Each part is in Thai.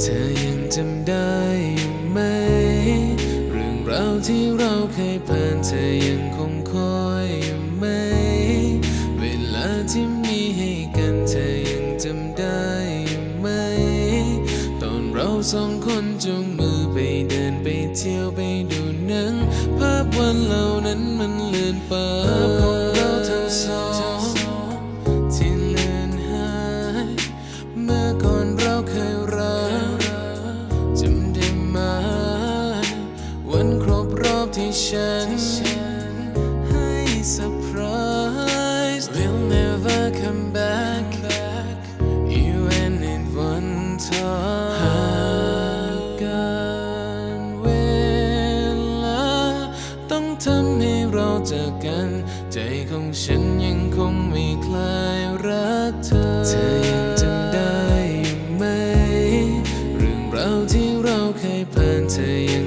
เธอยังจำได้อยู่ไหม เรื่องราวที่เราเคยผ่านเธอยังคงคอยอยู่ไหม เวลาที่มีให้กันเธอยังจำได้อยู่ไหม ตอนเราสองคนจูงมือไปเดินไปเที่ยวไปดูหนัง ภาพวันเหล่านั้นมันเลือนไป ฉัน ให้เซอร์ไพรส์ We'll never come back You and it one time หากการเวลา ต้องทำให้เราเจอกัน ใจของฉันยังคงไม่คลายรักเธอ เธอยังจำได้ไหม เรื่องราวที่เราเคยผ่านเธอยัง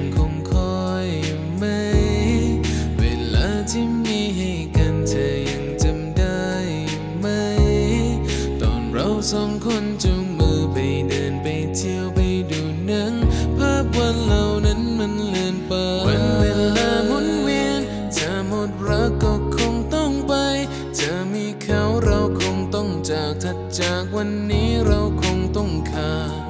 อไปเดินไปเที่ยวไปดูหนังภาพวันเหล่านั้นมันเลือนไปวันเวลาหมุนเวียนเธอหมดรักก็คงต้องไป เธอมีเขาเราคงต้องจากถัดจากวันนี้เราคงต้องขาด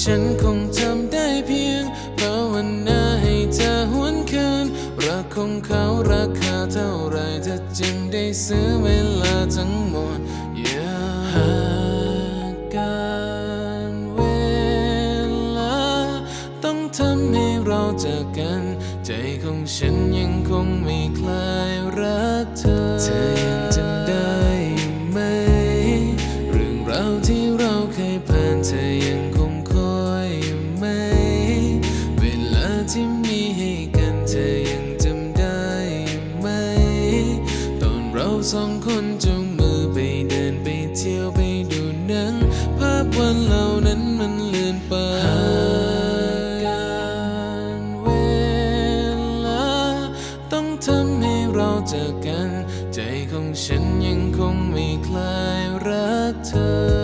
ฉันคงทำได้เพียงภาวนาให้เธอหวนคืนรักของเขาราคาเท่าไรเธอจึงได้ซื้อเวลาทั้งหมด ให้เราเจอกัน ใจของฉันยังคงไม่คลายรักเธอ เธอยังจำได้ไหม เรื่องราวที่เราเคยผ่านเธอยังคงคอยไหม เวลาที่มีให้กันเธอยังจำได้ไหม ตอนเราสองคนจูงมือไปเดินไปเที่ยวไปดูหนังภาพวันเหล่านั้นมันเลือนไป ฉันยังคงไม่คลายรักเธอ